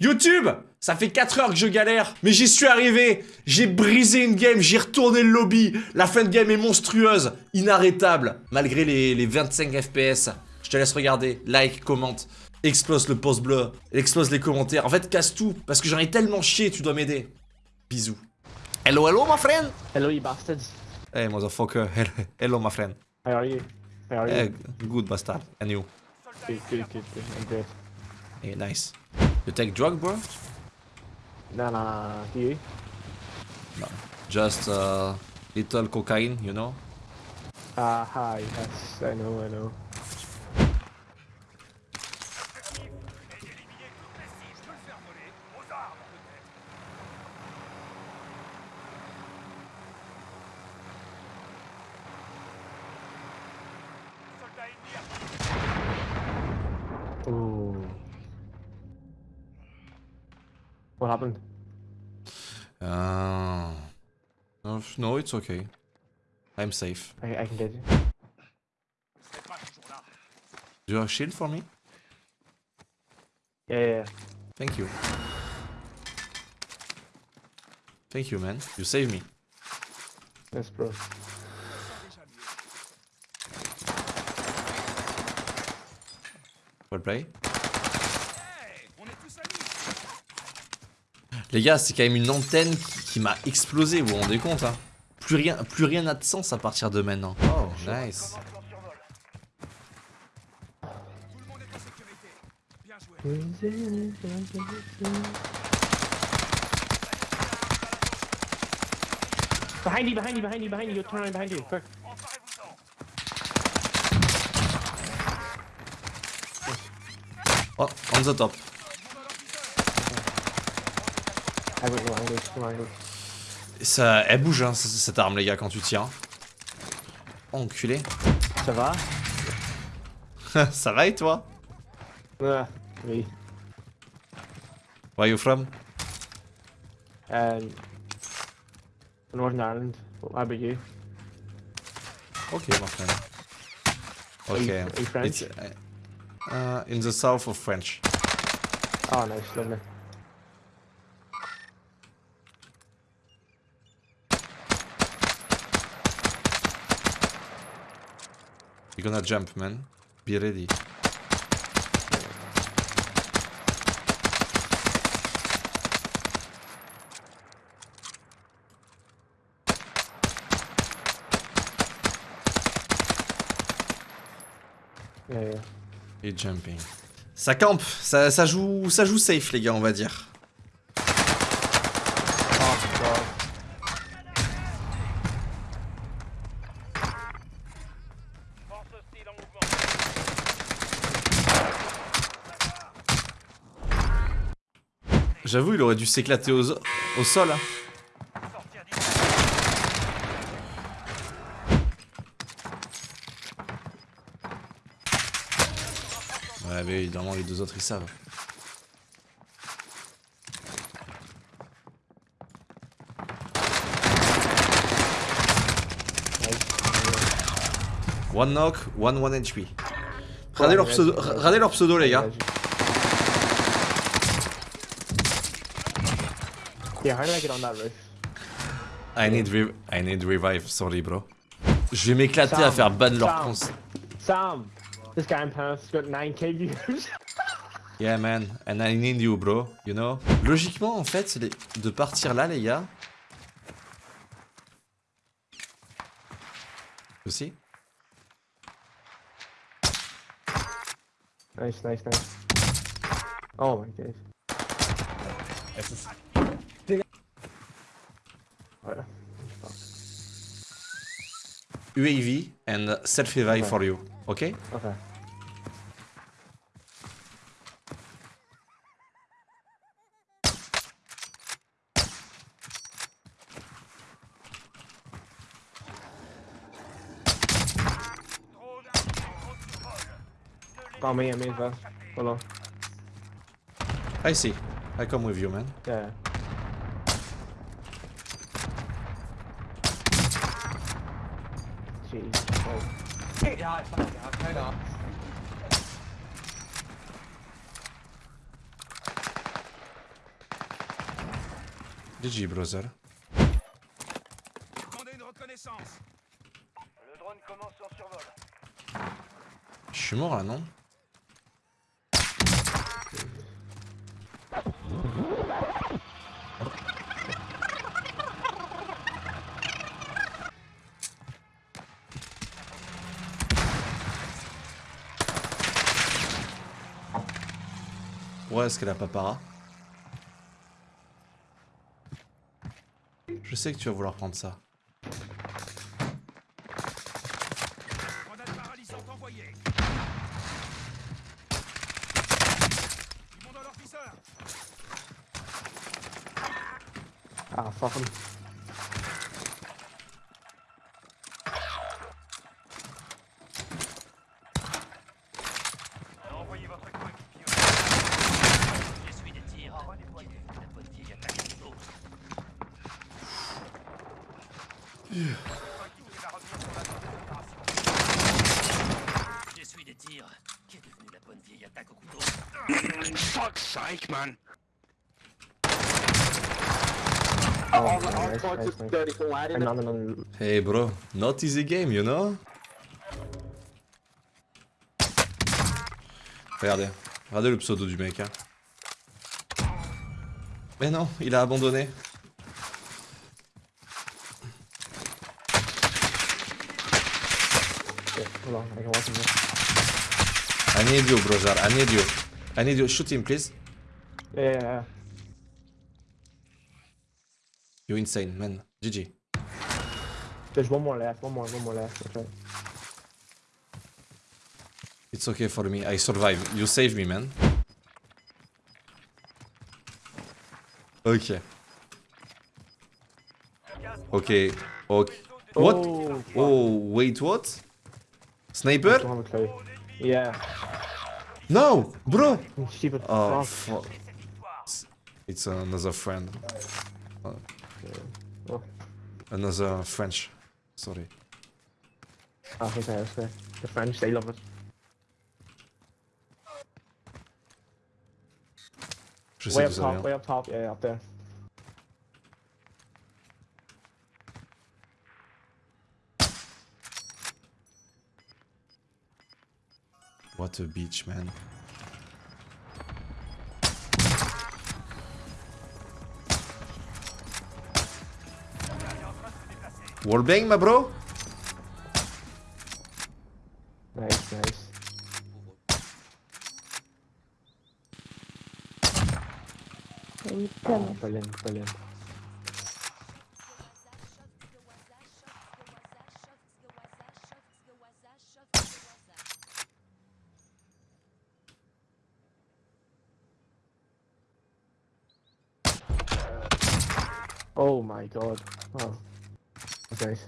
YouTube ça fait 4 heures que je galère, mais j'y suis arrivé. J'ai brisé une game, j'ai retourné le lobby. La fin de game est monstrueuse, inarrêtable Malgré les, les 25 FPS Je te laisse regarder, like, commente Explose le post bleu, explose les commentaires. En fait, casse tout, parce que j'en ai tellement chié, tu dois m'aider. Bisous. Hello, hello, my friend. Hello, you bastards. Hey, motherfucker, hello, my friend. How are you? How are you? Hey, good bastard, and you? Good, good, good, good. Hey, nice You take drug, bro? Nah, nah, nah. Do you? Just uh, little cocaine, you know? Ah, hi. Yes, I know, I know. Ooh. What happened? Uh, no, no, it's okay. I'm safe. I, I can get you. Do you have a shield for me? Yeah, yeah, yeah. Thank you. Thank you, man. You saved me. Yes, bro. Well play. Les gars, c'est quand même une antenne qui, qui m'a explosé, vous vous rendez compte hein plus rien, plus rien n'a de sens à partir de maintenant. Oh, nice. Behind you, behind you, behind you, behind you. You're turning behind you. Quick. Oh, on the top. I went wrong, dude. Wrong, dude. Ça, elle bouge, hein, cette arme, les gars, quand tu tires. Oh, enculé. Ça va? Ça va et toi? Ah, oui. Where you from? Um, Northern Ireland. How about you? Ok, my friend. Are you- Okay. are you French? Uh, uh, in the south of French. Oh, nice, lovely. You're gonna jump, man. Be ready. Yeah, yeah. Et jumping. Ça campe, ça, ça joue, ça joue safe, les gars, on va dire. Oh, God. J'avoue, il aurait dû s'éclater au, au sol. hein. Ouais, mais évidemment, les deux autres, ils savent. One knock, one one HP. Regardez leur pseudo, regardez leur pseudo les gars. Yeah, how do I get on that roof? I need re I need revive, sorry bro. Je vais m'éclater à faire ban leur cons. Sam, this guy in Paris got 9k views. Yeah man, and I need you bro, you know? Logiquement en fait, c'est de partir là les gars. Aussi. nice, nice, nice. Oh my god. UAV and self revive Ouais. for you, ok? Okay. Oh, me, me. Hold. I see. I come with you man. Yeah. Shitty. Oh. Ja. GG, Brother. Demandez une reconnaissance. Le drone commence son survol. Je suis mort là, non? Est-ce qu'elle a pas para Je sais que tu vas vouloir prendre ça. Grenade paralysante envoyée. Ils vont dans leur viseur. Ah, fuck him. Envoyez votre coéquipier. J'essuie des tirs. La bonne vieille attaque à couteau. Coéquipier va revenir sur la zone d'opération. J'essuie des tirs. Qu'est devenue la bonne vieille attaque au couteau Fuck's sake, man. Oh. Hey bro, not easy game, you know? Regardez, regardez le pseudo du mec. Hein. Mais non, il a abandonné. Hold on, I can watch him here. I need you, brother. I need you. I need you. Shoot him, please. Yeah, yeah, yeah. You insane, man. GG. There's one more left, one more, one more left. That's right. It's okay for me. I survive. You save me, man. Ok. Ok. Ok. What? Oh. Oh, wait, what? Sniper? don't have a clue. Yeah. No, bro. Oh, fuck. It's another friend. Oh. Another French. Sorry. Ah, okay, okay. The French, they love it. Way up top, way up top, yeah, up there. What a beach, man. Wallbang, my bro? Nice, nice. Oh, brilliant, Oh my god. Oh. That's nice.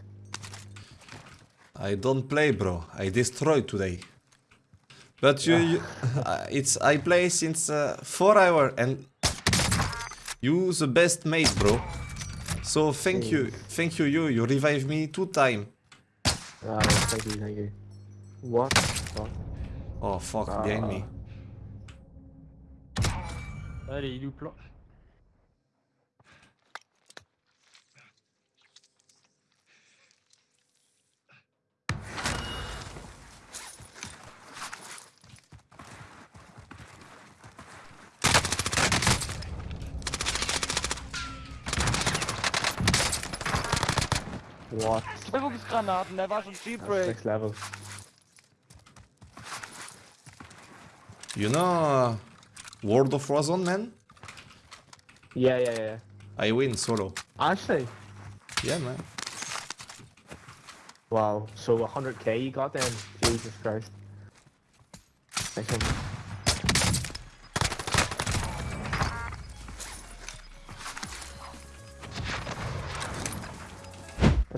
I don't play, bro. I destroy today. But you, you uh, it's I play since uh, four hour and you the best mate, bro. So thank you, thank you, you. You revive me two time. Ah, thank you, thank you. What? the fuck? Oh fuck, behind me. Allez, il est où le plan What? Bewegungsgranaten, der war schon G-Break. next level. You know uh, World of Warzone, man? Yeah, yeah, yeah. I win solo. Actually, Yeah, man. wow. So 100k you got then? Jesus Christ.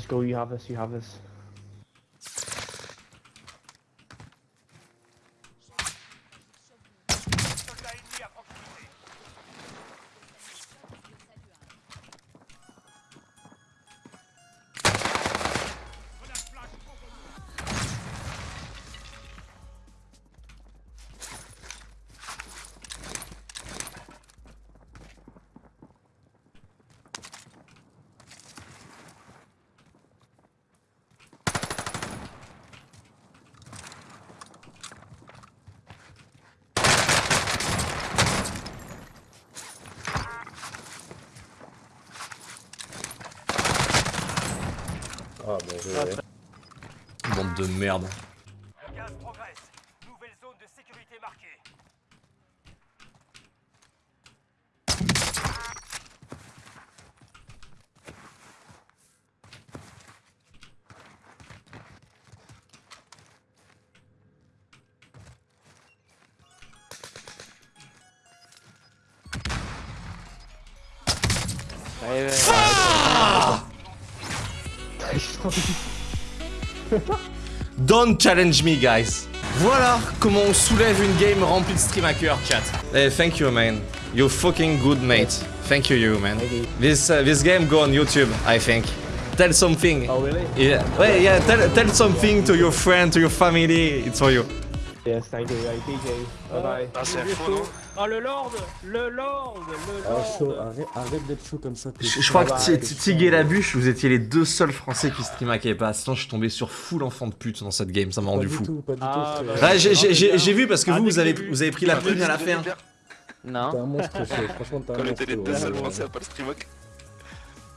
Let's go, you have this, you have this. Bande de merde. Le progresse. Nouvelle zone de sécurité marquée. Don't challenge me, guys. Voilà comment on soulève une game remplie de stream hackers, chat. Hey, thank you, man. You fucking good mate. Thank you, you, man. This uh, this game go on YouTube, I think. Tell something. Oh, really? Yeah, ouais, yeah. Tell tell something to your friend, to your family. It's for you. Yes, thank you. Hey, DJ. Bye bye. Oh le Lord Le Lord Le Ah, Lord chaud, arrête, arrête d'être chaud comme ça. t'es- Je, je crois que bye. Ti- Tig et la bûche, vous étiez les deux seuls Français qui stream hackaient pas. Sinon, je suis tombé sur full enfant de pute dans cette game. Ça m'a rendu du fou. tout, Ah, bah, j'ai- vu parce que Ah, vous, vous avez, vous pris la prune à la fin. T'es Non. un monstre. Franchement, t'es un On monstre. était les deux seuls français à pas le.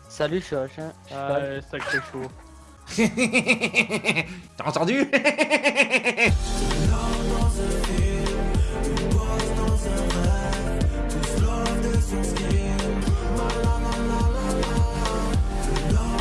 Salut, je suis. Ah, ouais, sacré chaud. T'as entendu?